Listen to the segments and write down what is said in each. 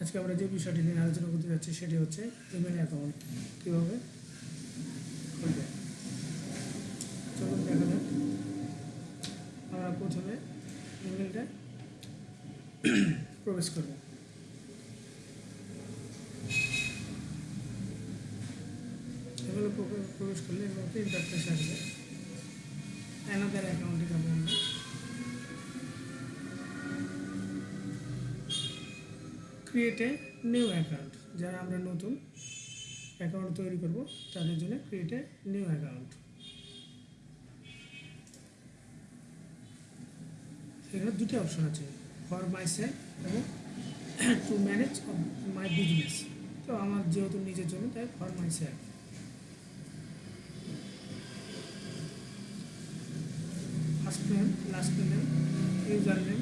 আজকে আমরা যে বিষয়টি নিয়ে আলোচনা করতে যাচ্ছি সেটি হচ্ছে ইমেল অ্যাকাউন্ট কীভাবে? খুলবে। চলুন দেখা যাক। আমরা প্রথমে ইমেলটা প্রবেশ করব। এগুলো প্রবেশ করলে এগুলোতে ইন্টারফেস আসবে। অ্যানাদার অ্যাকাউন্টে যাব আমরা। ক্রিয়েট এ নিউ অ্যাকাউন্ট যারা আমরা নতুন অ্যাকাউন্ট তৈরি করব, তাদের জন্য ক্রিয়েট এ নিউ অ্যাকাউন্ট এখানে দুটি অপশন আছে ফর মাই সেলফ এবং টু ম্যানেজ মাই বিজনেস তো আমার যেহেতু নিজের জন্য তাই for myself first name last name user name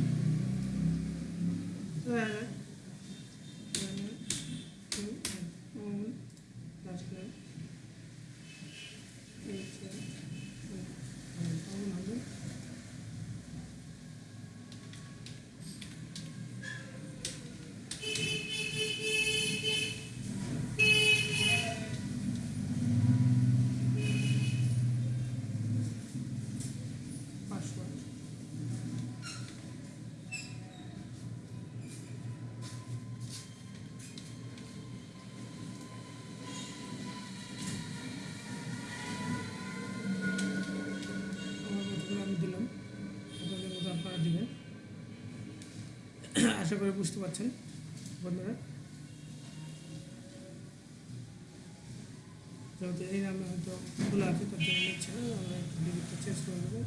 আশা করি বুঝতে পারছেন, বন্ধুরা। যেহেতু এই নামে হয়তো খোলা আছে, তার জন্য আমরা একটু চেঞ্জ করে দেবো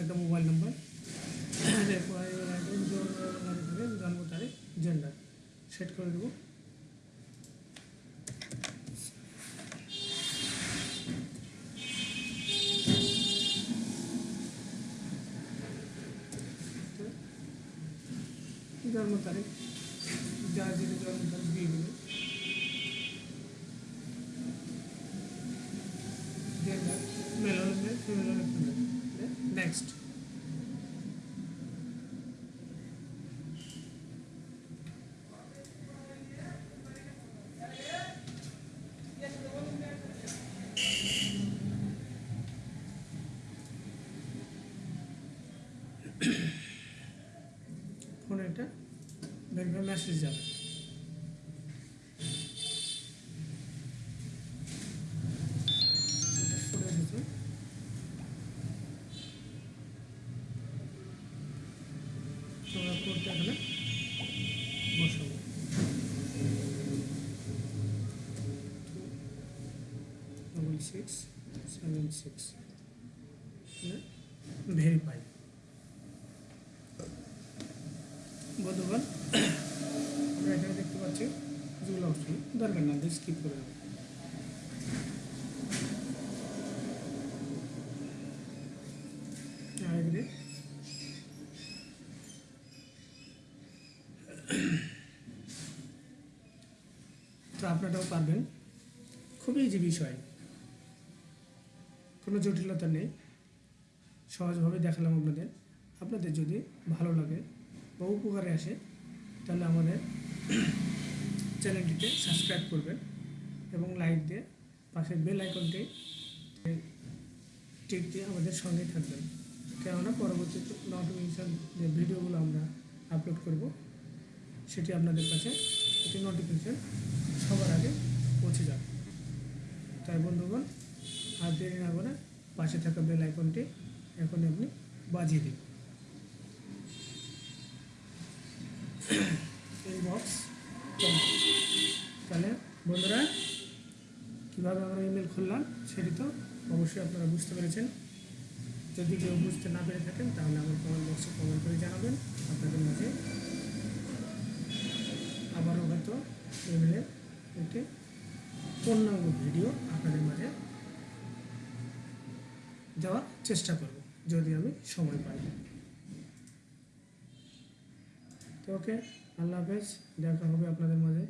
একটা মোবাইল নাম্বার এরপর এবার একদম জন্ম তারিখ হবে, জন্ম তারিখ জেন্ডার সেট করে দেবো জন্ম তারিখ যার যেটা জন্ম তারিখ দিয়ে দেবে gender, male or male, female or female. Next. ফোনে একটা ভেরিফাই মেসেজ যাবে কোডটা এখানে বসাবো ডবল সিক্স সেভেন সিক্স আমরা এখানে দেখতে পাচ্ছি যেগুলো দরকার না স্কিপ করে দেবো আপনারাও পারবেন। খুবই ইজি বিষয়। কোনো জটিলতা নেই। সহজভাবে দেখালাম আপনাদের। আপনাদের যদি ভালো লাগে বা উপকারে আসে, তাহলে আমাদের চ্যানেলটিতে সাবস্ক্রাইব করবেন এবং লাইক দিয়ে পাশের বেল আইকনটি দিয়ে আমাদের সঙ্গেই থাকবেন। কেননা পরবর্তী নোটিফিকেশান যে ভিডিওগুলো আমরা আপলোড করব, সেটি আপনাদের কাছে একটি নোটিফিকেশান সবার আগে পৌঁছে যাবে। তাই বন্ধুগণ, আর দেরি না করে পাশে থাকা বেল আইকনটি এখন আপনি বাজিয়ে দিন। ইনবক্স তাহলে বন্ধুরা, কীভাবে আমরা ইমেল খুললাম সেটি তো অবশ্যই আপনারা বুঝতে পেরেছেন। যদি কেউ বুঝতে না পেরে থাকেন, তাহলে আমার কমেন্ট বক্সে কমেন্ট করে জানাবেন। আপনাদের মাঝে ইমেলের একটি পূর্ণাঙ্গ ভিডিও আপনাদের মাঝে দেওয়ার চেষ্টা করব, যদি আমি সময় পাই। তো ওকে, আল্লাহ হাফেজ, দেখা হবে আপনাদের মাঝে।